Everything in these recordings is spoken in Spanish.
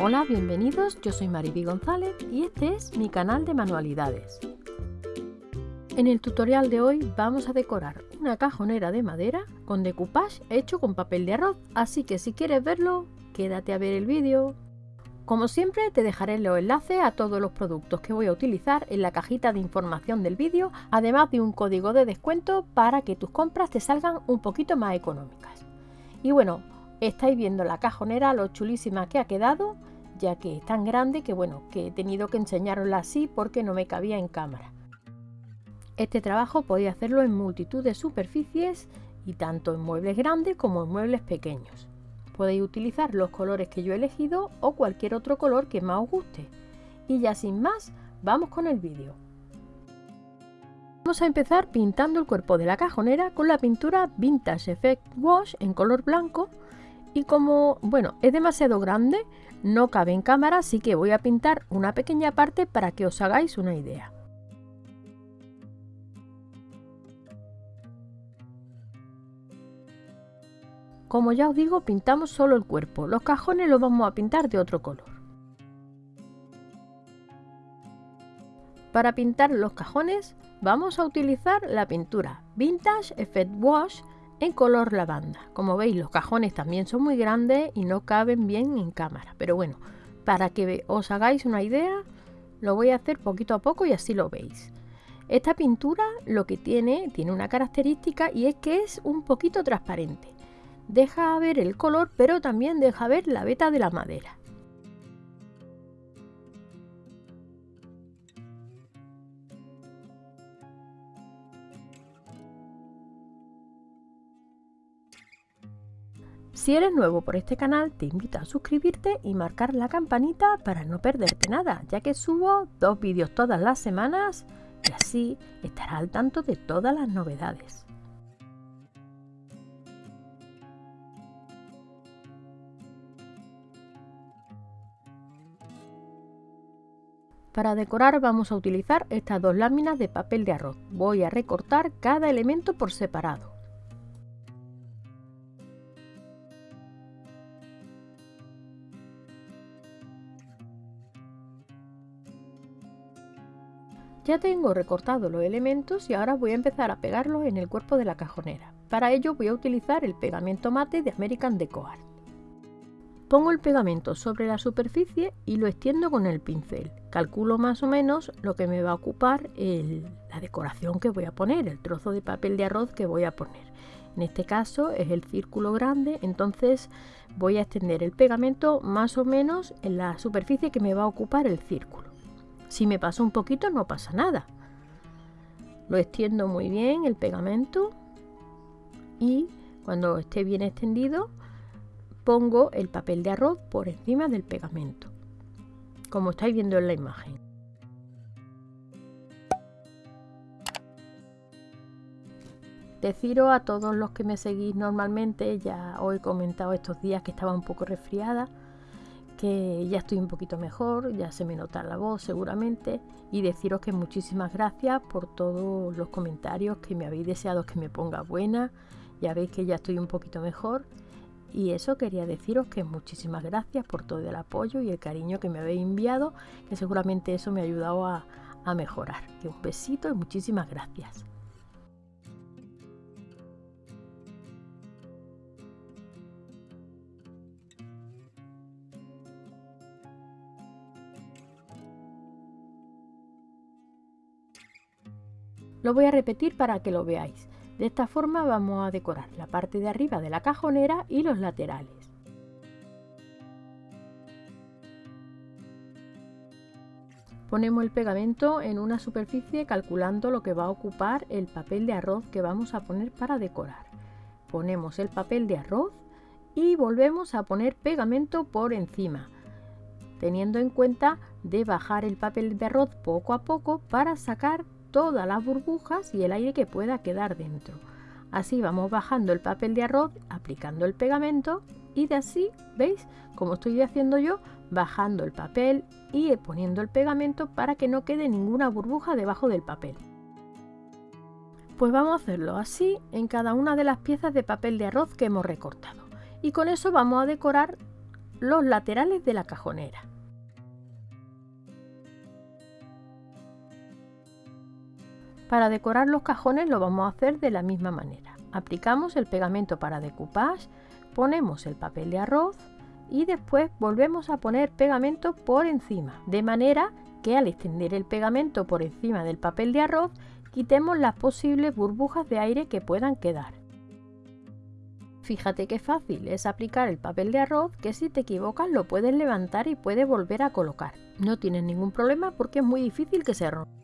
Hola, bienvenidos, yo soy Mariby González y este es mi canal de manualidades. En el tutorial de hoy vamos a decorar una cajonera de madera con decoupage hecho con papel de arroz, así que si quieres verlo, quédate a ver el vídeo. Como siempre te dejaré los enlaces a todos los productos que voy a utilizar en la cajita de información del vídeo, además de un código de descuento para que tus compras te salgan un poquito más económicas. Y bueno, Estáis viendo la cajonera, lo chulísima que ha quedado, ya que es tan grande que bueno, que he tenido que enseñarosla así porque no me cabía en cámara. Este trabajo podéis hacerlo en multitud de superficies y tanto en muebles grandes como en muebles pequeños. Podéis utilizar los colores que yo he elegido o cualquier otro color que más os guste. Y ya sin más, vamos con el vídeo. Vamos a empezar pintando el cuerpo de la cajonera con la pintura Vintage Effect Wash en color blanco y como, bueno, es demasiado grande, no cabe en cámara, así que voy a pintar una pequeña parte para que os hagáis una idea. Como ya os digo, pintamos solo el cuerpo, los cajones los vamos a pintar de otro color. Para pintar los cajones vamos a utilizar la pintura Vintage Effect Wash en color lavanda. Como veis los cajones también son muy grandes y no caben bien en cámara. Pero bueno, para que os hagáis una idea, lo voy a hacer poquito a poco y así lo veis. Esta pintura lo que tiene, tiene una característica y es que es un poquito transparente. Deja ver el color pero también deja ver la veta de la madera. Si eres nuevo por este canal, te invito a suscribirte y marcar la campanita para no perderte nada, ya que subo dos vídeos todas las semanas y así estarás al tanto de todas las novedades. Para decorar vamos a utilizar estas dos láminas de papel de arroz. Voy a recortar cada elemento por separado. Ya tengo recortado los elementos y ahora voy a empezar a pegarlos en el cuerpo de la cajonera. Para ello voy a utilizar el pegamento mate de American Deco Art. Pongo el pegamento sobre la superficie y lo extiendo con el pincel. Calculo más o menos lo que me va a ocupar la decoración que voy a poner, el trozo de papel de arroz que voy a poner. En este caso es el círculo grande, entonces voy a extender el pegamento más o menos en la superficie que me va a ocupar el círculo. Si me paso un poquito no pasa nada. Lo extiendo muy bien el pegamento y cuando esté bien extendido pongo el papel de arroz por encima del pegamento, como estáis viendo en la imagen. Deciros a todos los que me seguís normalmente, ya os he comentado estos días que estaba un poco resfriada, ya estoy un poquito mejor, ya se me nota la voz seguramente y deciros que muchísimas gracias por todos los comentarios que me habéis deseado que me ponga buena, ya veis que ya estoy un poquito mejor y eso quería deciros que muchísimas gracias por todo el apoyo y el cariño que me habéis enviado, que seguramente eso me ha ayudado a, a mejorar. Un besito y muchísimas gracias. Lo voy a repetir para que lo veáis. De esta forma vamos a decorar la parte de arriba de la cajonera y los laterales. Ponemos el pegamento en una superficie calculando lo que va a ocupar el papel de arroz que vamos a poner para decorar. Ponemos el papel de arroz y volvemos a poner pegamento por encima, teniendo en cuenta de bajar el papel de arroz poco a poco para sacar todas las burbujas y el aire que pueda quedar dentro. Así vamos bajando el papel de arroz, aplicando el pegamento y de así, ¿veis? Como estoy haciendo yo, bajando el papel y poniendo el pegamento para que no quede ninguna burbuja debajo del papel. Pues vamos a hacerlo así en cada una de las piezas de papel de arroz que hemos recortado. Y con eso vamos a decorar los laterales de la cajonera. Para decorar los cajones lo vamos a hacer de la misma manera. Aplicamos el pegamento para decoupage, ponemos el papel de arroz y después volvemos a poner pegamento por encima, de manera que al extender el pegamento por encima del papel de arroz quitemos las posibles burbujas de aire que puedan quedar. Fíjate qué fácil es aplicar el papel de arroz que si te equivocas lo puedes levantar y puedes volver a colocar. No tienes ningún problema porque es muy difícil que se rompa.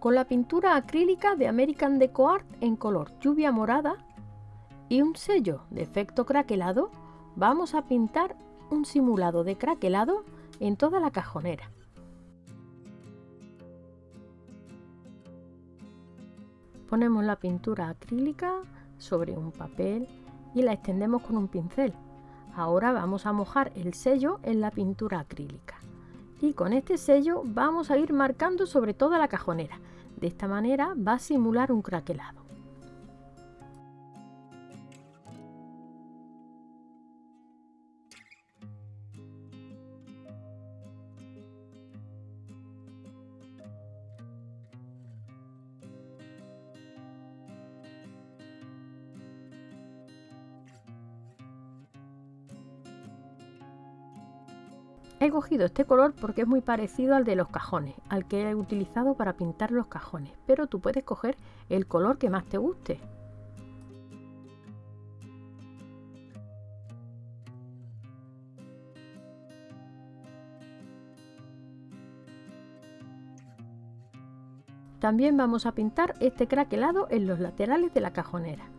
Con la pintura acrílica de American Deco Art en color lluvia morada y un sello de efecto craquelado, vamos a pintar un simulado de craquelado en toda la cajonera. Ponemos la pintura acrílica sobre un papel y la extendemos con un pincel. Ahora vamos a mojar el sello en la pintura acrílica. Y con este sello vamos a ir marcando sobre toda la cajonera. De esta manera va a simular un craquelado. He cogido este color porque es muy parecido al de los cajones, al que he utilizado para pintar los cajones, pero tú puedes coger el color que más te guste. También vamos a pintar este craquelado en los laterales de la cajonera.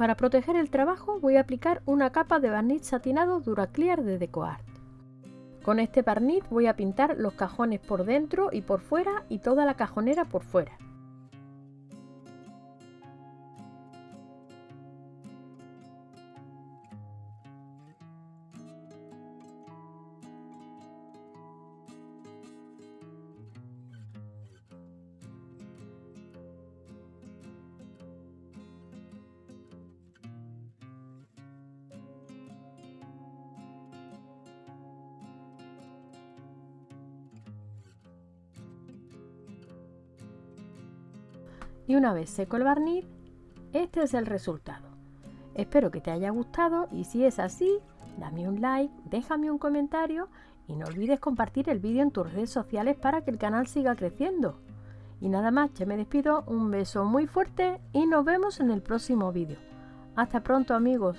Para proteger el trabajo voy a aplicar una capa de barniz satinado Duraclear de DecoArt. Con este barniz voy a pintar los cajones por dentro y por fuera y toda la cajonera por fuera. Y una vez seco el barniz, este es el resultado. Espero que te haya gustado y si es así, dame un like, déjame un comentario y no olvides compartir el vídeo en tus redes sociales para que el canal siga creciendo. Y nada más, ya me despido, un beso muy fuerte y nos vemos en el próximo vídeo. Hasta pronto amigos.